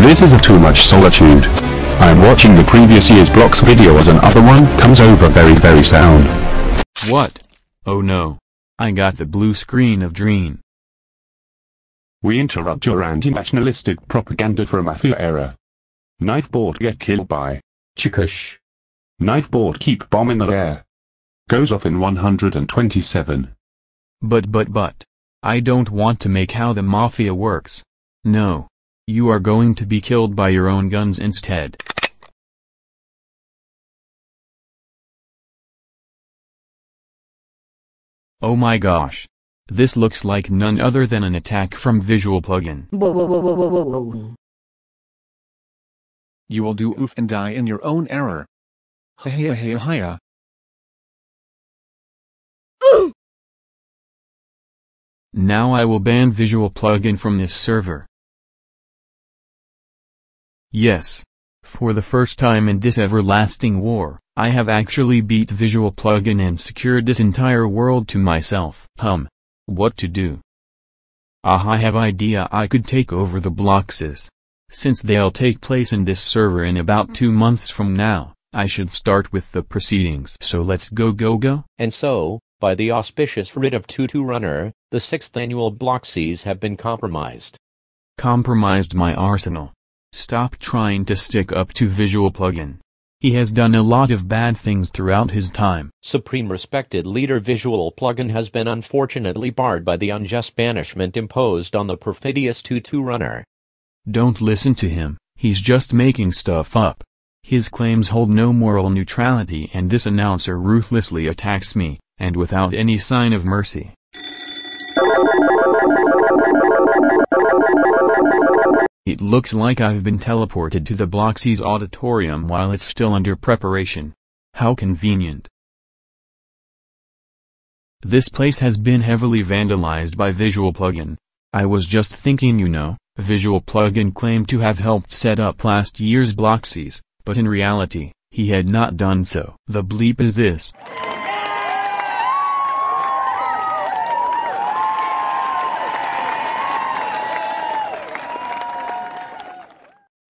This is a too much solitude. I am watching the previous year's blocks video as another one comes over very very sound. What? Oh no. I got the blue screen of Dream. We interrupt your anti-nationalistic propaganda for a mafia era. Knife board get killed by Chikush. Knife board keep bomb in the air. Goes off in 127. But but but. I don't want to make how the mafia works. No. You are going to be killed by your own guns instead. Oh my gosh. This looks like none other than an attack from Visual Plugin. You will do oof and die in your own error. Hiya hiya hiya. Now I will ban Visual Plugin from this server. Yes. For the first time in this everlasting war, I have actually beat Visual Plugin and secured this entire world to myself. Hum. What to do? Ah I have idea I could take over the Bloxies. Since they'll take place in this server in about two months from now, I should start with the proceedings. So let's go go go? And so, by the auspicious writ of Tutu Runner, the sixth annual Bloxies have been compromised. Compromised my arsenal. Stop trying to stick up to Visual Plugin. He has done a lot of bad things throughout his time. Supreme Respected Leader Visual Plugin has been unfortunately barred by the unjust banishment imposed on the perfidious Tutu Runner. Don't listen to him, he's just making stuff up. His claims hold no moral neutrality and this announcer ruthlessly attacks me, and without any sign of mercy. It looks like I've been teleported to the Bloxies auditorium while it's still under preparation. How convenient. This place has been heavily vandalized by Visual Plugin. I was just thinking you know, Visual Plugin claimed to have helped set up last year's Bloxies, but in reality, he had not done so. The bleep is this.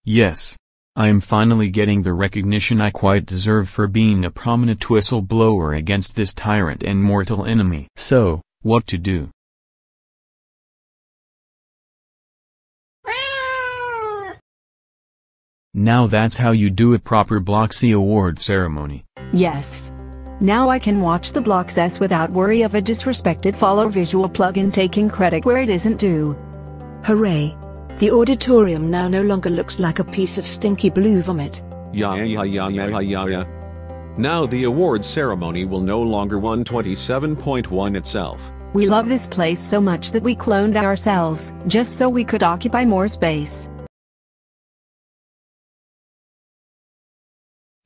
Yes. I am finally getting the recognition I quite deserve for being a prominent whistleblower against this tyrant and mortal enemy. So, what to do? Now that's how you do a proper Bloxy award ceremony. Yes. Now I can watch the Bloxies without worry of a disrespected follow visual plugin taking credit where it isn't due. Hooray. The auditorium now no longer looks like a piece of stinky blue vomit. Yeah, yeah, yeah, yeah, yeah, yeah, yeah. Now the awards ceremony will no longer 127.1 itself. We love this place so much that we cloned ourselves, just so we could occupy more space.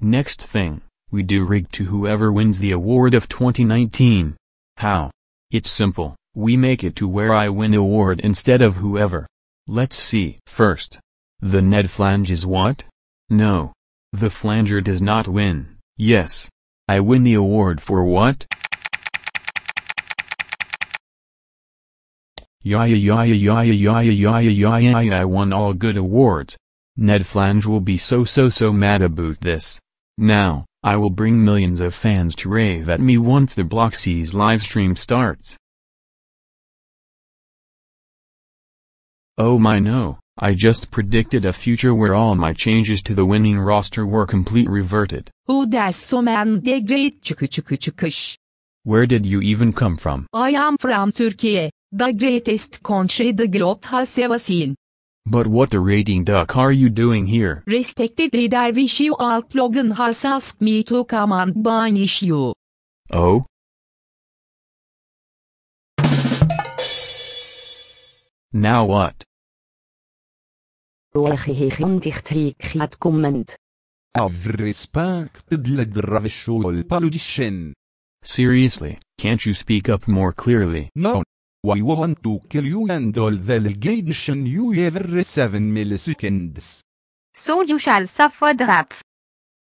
Next thing, we do rig to whoever wins the award of 2019. How? It's simple, we make it to where I win award instead of whoever. Let's see. First. The Ned flange is what? No. The flanger does not win. Yes. I win the award for what? Yaya yaya yaya yaya yaya yaya yaya I won all good awards. Ned Flange will be so so so mad about this. Now, I will bring millions of fans to rave at me once the Bloxies livestream starts. Oh my no, I just predicted a future where all my changes to the winning roster were complete reverted. Who does so man de great çıkı çıkı çıkış. Where did you even come from? I am from Turkey, the greatest country the globe has ever seen. But what the rating duck are you doing here? Respected leader Visual Plugin has asked me to come and banish you. Oh? Now what? comment. Av respected leader visual politician. Seriously, can't you speak up more clearly? No. We want to kill you and all the legation you every 7 milliseconds. So you shall suffer the rap.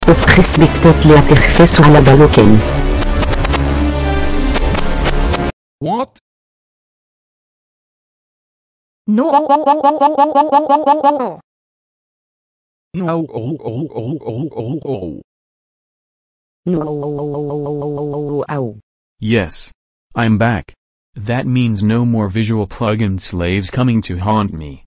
وفي respected لا تخفص على بلوكين. What? No. No. Oh, oh, oh, oh, oh, oh. No. Yes. I'm back. That means no more visual plugin slaves coming to haunt me.